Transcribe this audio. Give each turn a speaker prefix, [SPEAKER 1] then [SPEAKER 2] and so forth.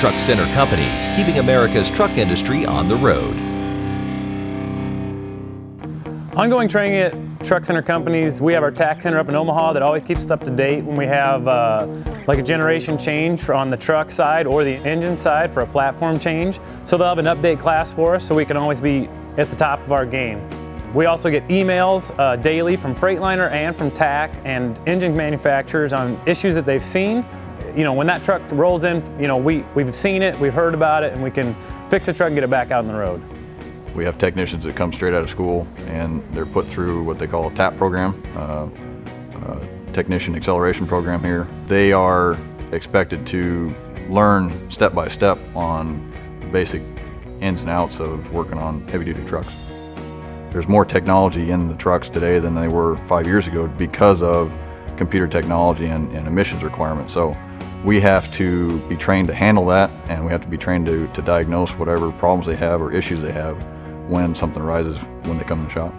[SPEAKER 1] Truck Center Companies, keeping America's truck industry on the road.
[SPEAKER 2] Ongoing training at Truck Center Companies, we have our TAC Center up in Omaha that always keeps us up to date when we have uh, like a generation change on the truck side or the engine side for a platform change. So they'll have an update class for us so we can always be at the top of our game. We also get emails uh, daily from Freightliner and from TAC and engine manufacturers on issues that they've seen. You know, when that truck rolls in, you know, we, we've seen it, we've heard about it, and we can fix the truck and get it back out on the road.
[SPEAKER 3] We have technicians that come straight out of school and they're put through what they call a TAP program, uh, uh, Technician Acceleration Program here. They are expected to learn step by step on basic ins and outs of working on heavy duty trucks. There's more technology in the trucks today than they were five years ago because of computer technology and, and emissions requirements. So we have to be trained to handle that and we have to be trained to, to diagnose whatever problems they have or issues they have when something arises when they come in the shop.